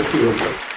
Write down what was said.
I feel good.